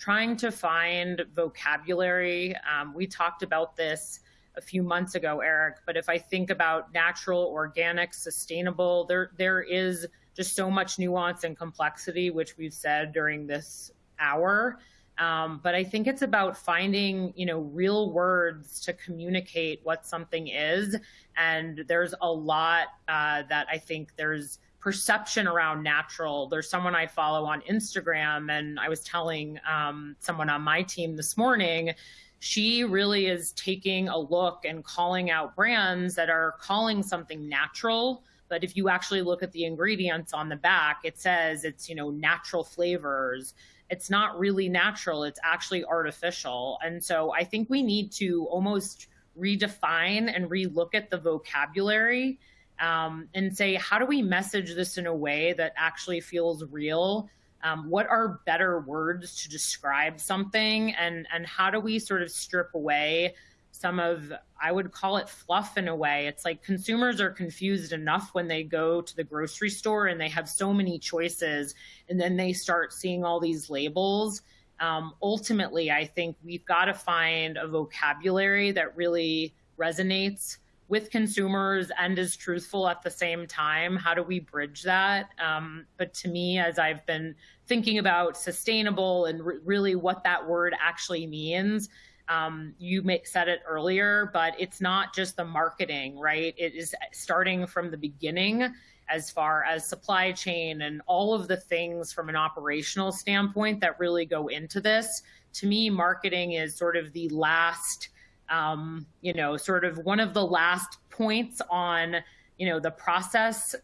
trying to find vocabulary. Um, we talked about this a few months ago, Eric. But if I think about natural, organic, sustainable, there there is just so much nuance and complexity, which we've said during this hour. Um, but I think it's about finding, you know, real words to communicate what something is. And there's a lot uh, that I think there's perception around natural. There's someone I follow on Instagram, and I was telling um, someone on my team this morning. She really is taking a look and calling out brands that are calling something natural, but if you actually look at the ingredients on the back, it says it's, you know, natural flavors it's not really natural, it's actually artificial. And so I think we need to almost redefine and relook at the vocabulary um, and say, how do we message this in a way that actually feels real? Um, what are better words to describe something? And, and how do we sort of strip away some of I would call it fluff in a way. It's like consumers are confused enough when they go to the grocery store and they have so many choices, and then they start seeing all these labels. Um, ultimately, I think we've got to find a vocabulary that really resonates with consumers and is truthful at the same time. How do we bridge that? Um, but to me, as I've been thinking about sustainable and re- really what that word actually means, um, you may, said it earlier, but it's not just the marketing, right? It is starting from the beginning as far as supply chain and all of the things from an operational standpoint that really go into this. To me, marketing is sort of the last, um, you know, sort of one of the last points on, you know, the process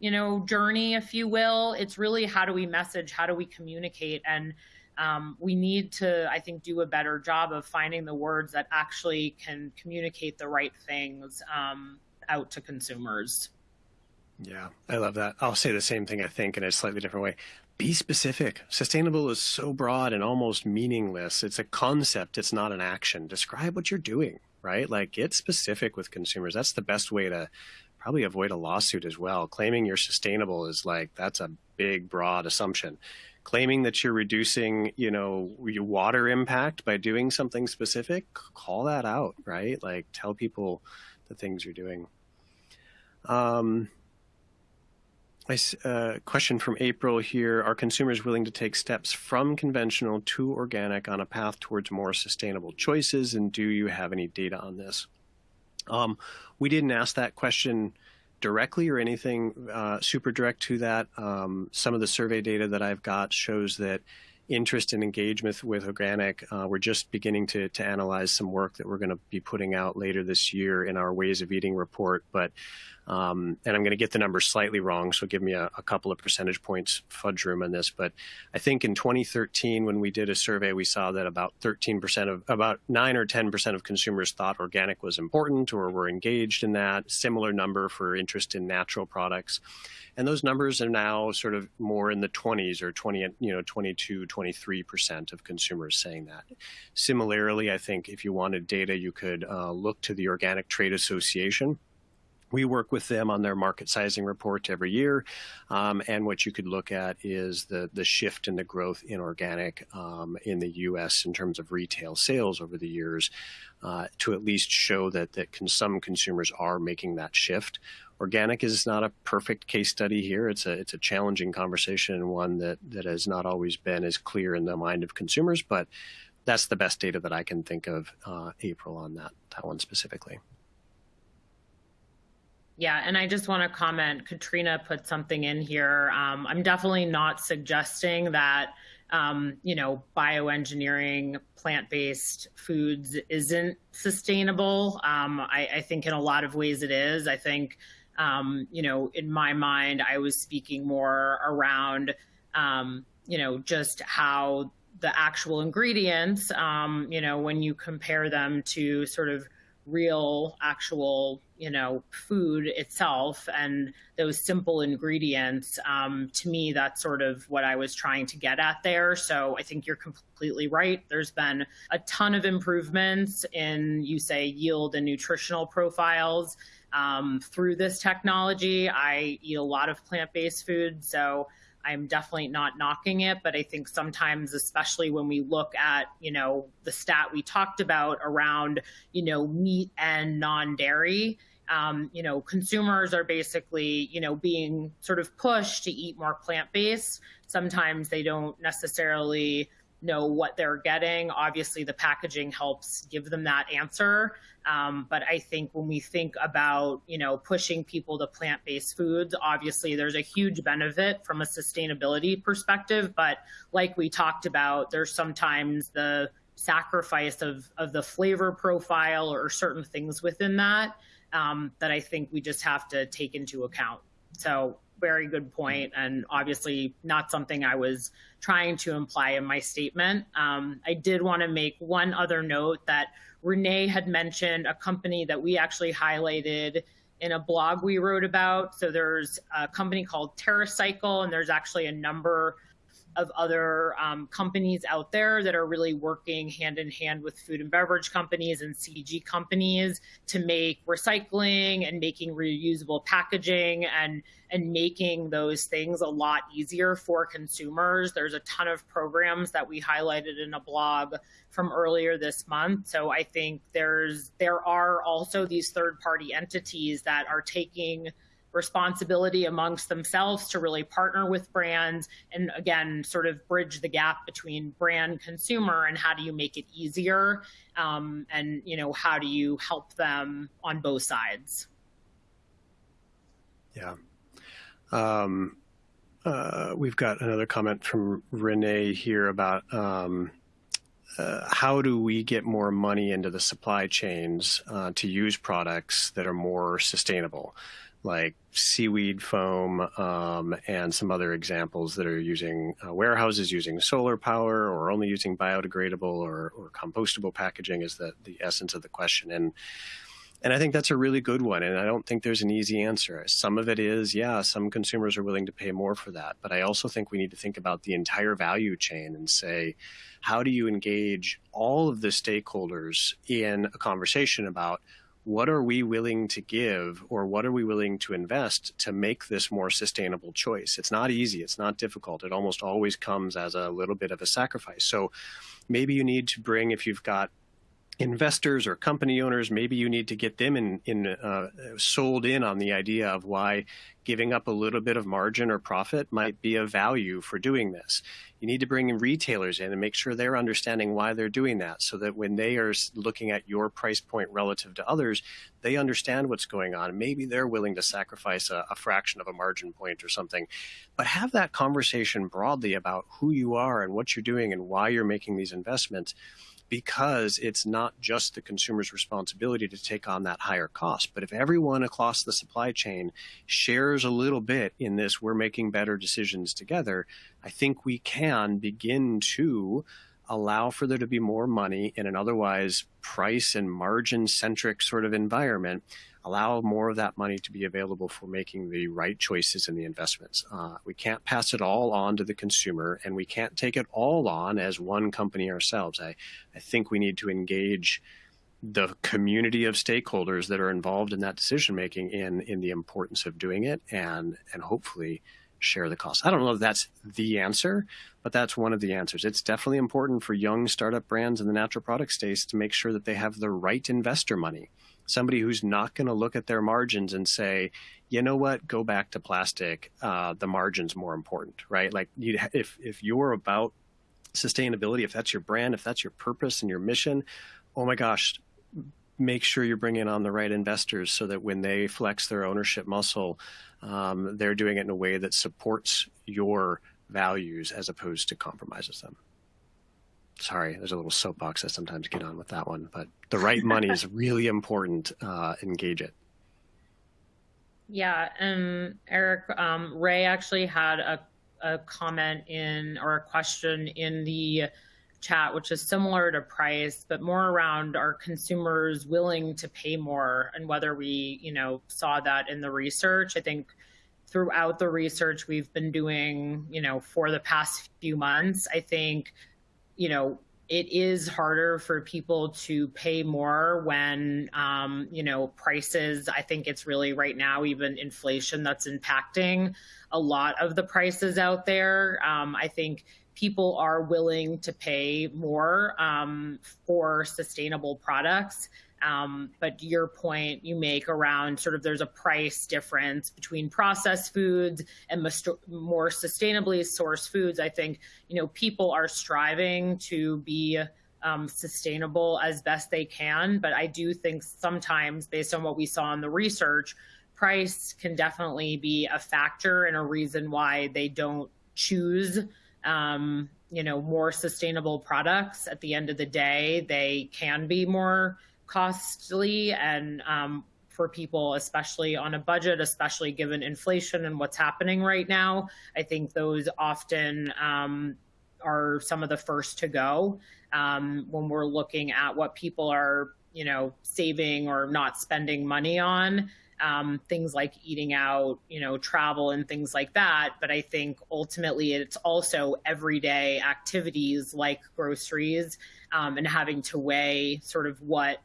you know journey if you will it's really how do we message how do we communicate and um, we need to, I think, do a better job of finding the words that actually can communicate the right things um, out to consumers. Yeah, I love that. I'll say the same thing, I think, in a slightly different way. Be specific. Sustainable is so broad and almost meaningless. It's a concept, it's not an action. Describe what you're doing, right? Like, get specific with consumers. That's the best way to probably avoid a lawsuit as well. Claiming you're sustainable is like, that's a big, broad assumption claiming that you're reducing, you know, your water impact by doing something specific, call that out, right? Like tell people the things you're doing. Um, a uh, question from April here. Are consumers willing to take steps from conventional to organic on a path towards more sustainable choices? And do you have any data on this? Um, we didn't ask that question directly or anything uh, super direct to that. Um, some of the survey data that I've got shows that interest and engagement with organic. Uh, we're just beginning to, to analyze some work that we're going to be putting out later this year in our Ways of Eating report. But um, and I'm going to get the numbers slightly wrong, so give me a, a, couple of percentage points fudge room on this. But I think in 2013, when we did a survey, we saw that about 13% of, about 9 or 10% of consumers thought organic was important or were engaged in that. Similar number for interest in natural products. And those numbers are now sort of more in the 20s or 20, you know, 22, 23% of consumers saying that. Similarly, I think if you wanted data, you could uh, look to the Organic Trade Association we work with them on their market sizing report every year. Um, and what you could look at is the, the shift in the growth in organic um, in the U.S. in terms of retail sales over the years uh, to at least show that, that some consumers are making that shift. Organic is not a perfect case study here. It's a, it's a challenging conversation and one that, that has not always been as clear in the mind of consumers, but that's the best data that I can think of, uh, April, on that, that one specifically. Yeah, and I just want to comment. Katrina put something in here. Um, I'm definitely not suggesting that um, you know bioengineering plant-based foods isn't sustainable. Um, I, I, think in a lot of ways it is. I think um, you know in my mind I was speaking more around um, you know just how the actual ingredients um, you know when you compare them to sort of real actual you know food itself and those simple ingredients um, to me that's sort of what i was trying to get at there. So i think you're completely right. There's been a ton of improvements in you say yield and nutritional profiles um, through this technology. I eat a lot of plant-based food so I'm definitely not knocking it, but I think sometimes, especially when we look at, you know, the stat we talked about around, you know, meat and non-dairy, um, you know, consumers are basically, you know, being sort of pushed to eat more plant-based. Sometimes they don't necessarily know what they're getting. Obviously, the packaging helps give them that answer. Um, but I think when we think about, you know, pushing people to plant-based foods, obviously there's a huge benefit from a sustainability perspective. But like we talked about, there's sometimes the sacrifice of, of the flavor profile or certain things within that um, that I think we just have to take into account. So very good point, and obviously not something I was trying to imply in my statement. Um, I did want to make one other note that Renee had mentioned a company that we actually highlighted in a blog we wrote about. So there's a company called TerraCycle, and there's actually a number of other um, companies out there that are really working hand in hand with food and beverage companies and CPG companies to make recycling and making reusable packaging and and making those things a lot easier for consumers. There's a ton of programs that we highlighted in a blog from earlier this month. So I think there's there are also these third party entities that are taking responsibility amongst themselves to really partner with brands and again sort of bridge the gap between brand consumer and how do you make it easier um, and you know how do you help them on both sides? Yeah. Um, uh, we've got another comment from renee here about um, uh, how do we get more money into the supply chains uh, to use products that are more sustainable like seaweed foam um, and some other examples that are using uh, warehouses using solar power or only using biodegradable or, or compostable packaging is the, the essence of the question. And and I think that's a really good one. And I don't think there's an easy answer. Some of it is, yeah, some consumers are willing to pay more for that. But I also think we need to think about the entire value chain and say, how do you engage all of the stakeholders in a conversation about what are we willing to give or what are we willing to invest to make this more sustainable choice? It's not easy. It's not difficult. It almost always comes as a little bit of a sacrifice. So maybe you need to bring, if you've got investors or company owners, maybe you need to get them in, in uh, sold in on the idea of why giving up a little bit of margin or profit might be a value for doing this. You need to bring in retailers in and make sure they're understanding why they're doing that so that when they are looking at your price point relative to others, they understand what's going on. Maybe they're willing to sacrifice a, a fraction of a margin point or something. But have that conversation broadly about who you are and what you're doing and why you're making these investments because it's not just the consumer's responsibility to take on that higher cost. But if everyone across the supply chain shares a little bit in this, we're making better decisions together, I think we can begin to allow for there to be more money in an otherwise price and margin centric sort of environment allow more of that money to be available for making the right choices in the investments. Uh, we can't pass it all on to the consumer and we can't take it all on as one company ourselves. I, I think we need to engage the community of stakeholders that are involved in that decision making in in the importance of doing it and and hopefully share the cost. I don't know if that's the answer, but that's one of the answers. It's definitely important for young startup brands in the natural product space to make sure that they have the right investor money somebody who's not going to look at their margins and say, you know what, go back to plastic. Uh, the margin's more important, right? Like if if you're about sustainability, if that's your brand, if that's your purpose and your mission, oh my gosh, make sure you're bringing on the right investors so that when they flex their ownership muscle, um, they're doing it in a way that supports your values as opposed to compromises them sorry, there's a little soapbox I sometimes get on with that one, but the right <laughs> money is really important. Uh, engage it. Yeah, and Eric, um, Ray actually had a, a comment in or a question in the chat, which is similar to price, but more around are consumers willing to pay more and whether we, you know, saw that in the research. I think throughout the research we've been doing, you know, for the past few months, I think you know, it is harder for people to pay more when, um, you know, prices. I think it's really right now, even inflation that's impacting a lot of the prices out there. Um, I think people are willing to pay more um, for sustainable products. Um, but your point you make around sort of there's a price difference between processed foods and more sustainably sourced foods. I think you know people are striving to be um, sustainable as best they can, but I do think sometimes, based on what we saw in the research, price can definitely be a factor and a reason why they don't choose. Um, you know, more sustainable products. At the end of the day, they can be more costly and um, for people, especially on a budget, especially given inflation and what's happening right now. I think those often um, are some of the first to go um, when we're looking at what people are, you know, saving or not spending money on. Um, things like eating out, you know, travel and things like that. But I think ultimately it's also everyday activities like groceries um, and having to weigh sort of what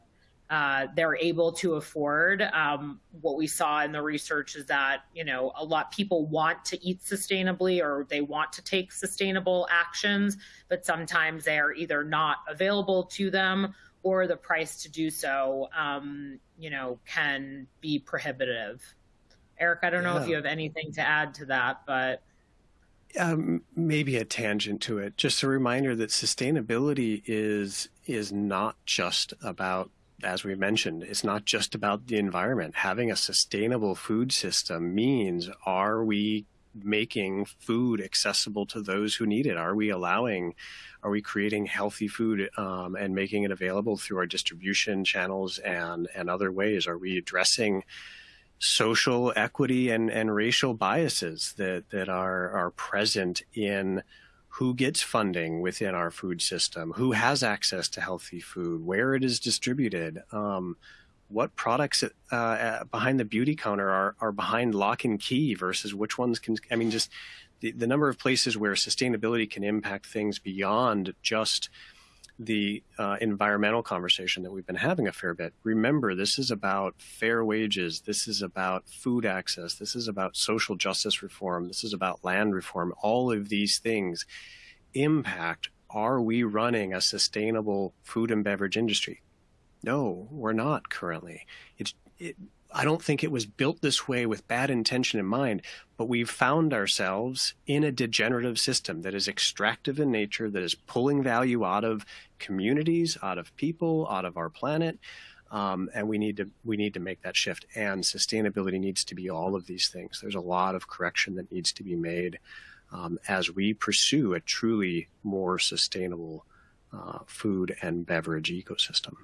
uh, they're able to afford. Um, what we saw in the research is that you know a lot people want to eat sustainably or they want to take sustainable actions, but sometimes they are either not available to them or the price to do so, um, you know, can be prohibitive. Eric, I don't know if you have anything to add to that, but. Um, maybe a tangent to it. Just a reminder that sustainability is is not just about as we mentioned, it's not just about the environment. Having a sustainable food system means are we making food accessible to those who need it? Are we allowing, are we creating healthy food um, and making it available through our distribution channels and, and other ways? Are we addressing social equity and, and racial biases that, that are, are present in who gets funding within our food system, who has access to healthy food, where it is distributed, um, what products uh, behind the beauty counter are, are behind lock and key versus which ones can, I mean, just the, the number of places where sustainability can impact things beyond just the uh, environmental conversation that we've been having a fair bit. Remember, this is about fair wages. This is about food access. This is about social justice reform. This is about land reform. All of these things impact are we running a sustainable food and beverage industry? No, we're not currently. It, I don't think it was built this way with bad intention in mind, but we've found ourselves in a degenerative system that is extractive in nature, that is pulling value out of communities, out of people, out of our planet. Um, and we need to we need to make that shift. And sustainability needs to be all of these things. There's a lot of correction that needs to be made um, as we pursue a truly more sustainable uh, food and beverage ecosystem.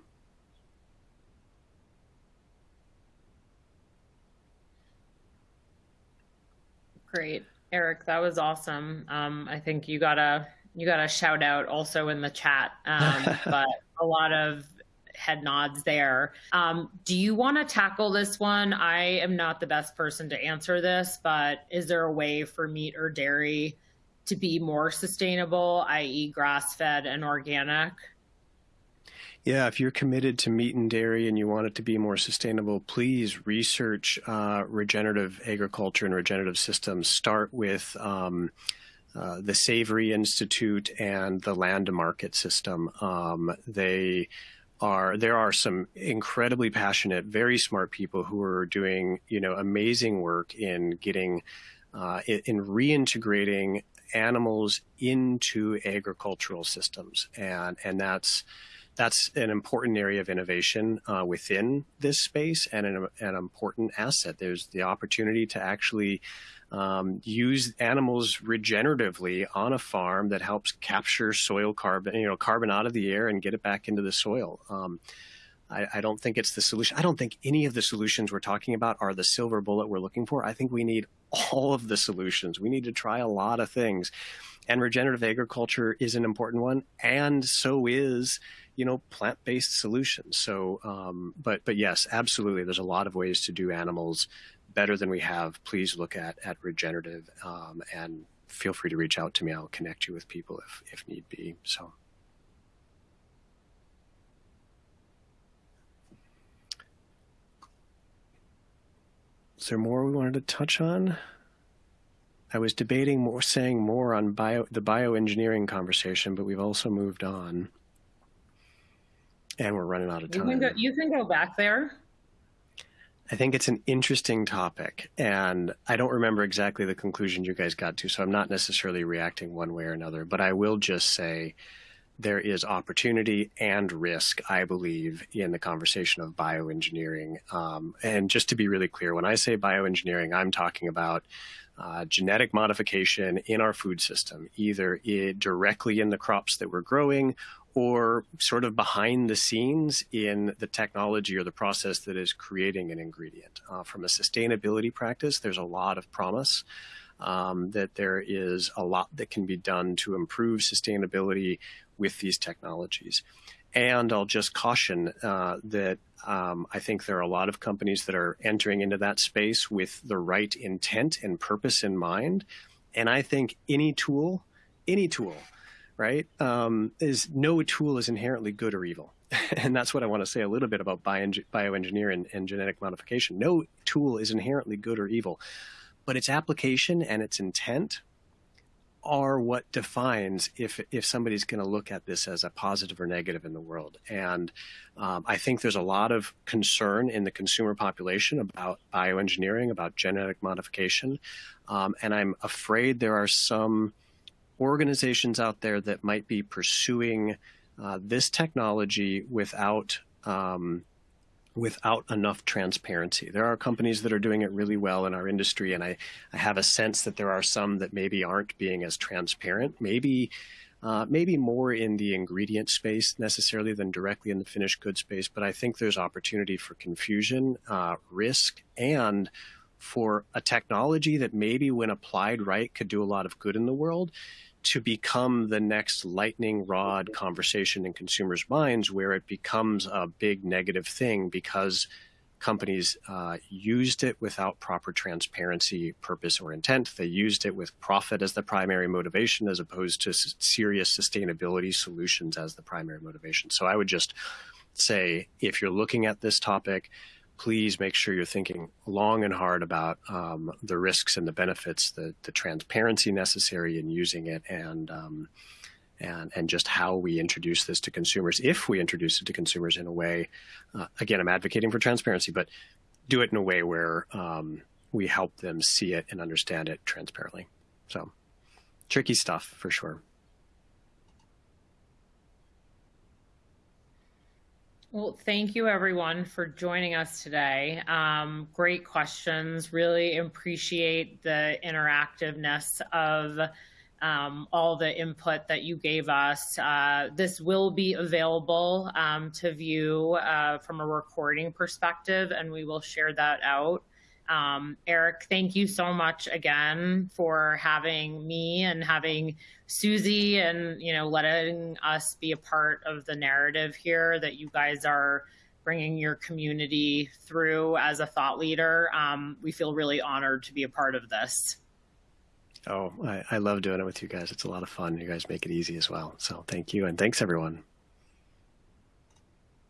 Great, Eric. That was awesome. Um, I think you got a you got a shout out also in the chat, um, <laughs> but a lot of head nods there. Um, do you want to tackle this one? I am not the best person to answer this, but is there a way for meat or dairy to be more sustainable, i.e., grass fed and organic? Yeah, if you're committed to meat and dairy and you want it to be more sustainable, please research uh, regenerative agriculture and regenerative systems. Start with um, uh, the Savory Institute and the Land Market system. Um, they are there are some incredibly passionate, very smart people who are doing you know amazing work in getting uh, in, in reintegrating animals into agricultural systems, and and that's that's an important area of innovation uh, within this space and an, an, important asset. There's the opportunity to actually um, use animals regeneratively on a farm that helps capture soil carbon, you know, carbon out of the air and get it back into the soil. Um, I, I, don't think it's the solution. I don't think any of the solutions we're talking about are the silver bullet we're looking for. I think we need all of the solutions. We need to try a lot of things. And regenerative agriculture is an important one. And so is you know, plant-based solutions. So, um, but but yes, absolutely. There's a lot of ways to do animals better than we have. Please look at at regenerative um, and feel free to reach out to me. I'll connect you with people if if need be. So. Is there more we wanted to touch on? I was debating more, saying more on bio, the bioengineering conversation, but we've also moved on and we're running out of time. You can go, you can go back there. I think it's an interesting topic, and I don't remember exactly the conclusion you guys got to, so I'm not necessarily reacting one way or another. But I will just say there is opportunity and risk, I believe, in the conversation of bioengineering. Um, and just to be really clear, when I say bioengineering, I'm talking about uh, genetic modification in our food system, either it directly in the crops that we're growing or sort of behind the scenes in the technology or the process that is creating an ingredient. Uh, from a sustainability practice, there's a lot of promise um, that there is a lot that can be done to improve sustainability with these technologies. And I'll just caution uh, that um, I think there are a lot of companies that are entering into that space with the right intent and purpose in mind. And I think any tool, any tool right, um, is no tool is inherently good or evil. <laughs> and that's what I want to say a little bit about bioengineering and, and genetic modification. No tool is inherently good or evil, but its application and its intent are what defines if if somebody's going to look at this as a positive or negative in the world. And um, I think there's a lot of concern in the consumer population about bioengineering, about genetic modification, um, and I'm afraid there are some organizations out there that might be pursuing uh, this technology without um, without enough transparency. There are companies that are doing it really well in our industry, and I, I have a sense that there are some that maybe aren't being as transparent. Maybe uh, maybe more in the ingredient space necessarily than directly in the finished goods space, but I think there's opportunity for confusion, uh, risk, and for a technology that maybe when applied right could do a lot of good in the world to become the next lightning rod conversation in consumers' minds where it becomes a big negative thing because companies uh, used it without proper transparency, purpose, or intent. They used it with profit as the primary motivation as opposed to serious sustainability solutions as the primary motivation. So I would just say if you're looking at this topic, please make sure you're thinking long and hard about um, the risks and the benefits, the, the transparency necessary in using it, and um, and and just how we introduce this to consumers. If we introduce it to consumers in a way, uh, again, I'm advocating for transparency, but do it in a way where um, we help them see it and understand it transparently. So tricky stuff for sure. Well, thank you everyone for joining us today. Um, great questions. Really appreciate the interactiveness of um, all the input that you gave us. Uh, this will be available um, to view uh, from a recording perspective, and we will share that out. Um, Eric, thank you so much again for having me and having Susie and, you know, letting us be a part of the narrative here that you guys are bringing your community through as a thought leader. Um, we feel really honored to be a part of this. Oh, I, I love doing it with you guys. It's a lot of fun. You guys make it easy as well. So thank you. And thanks, everyone.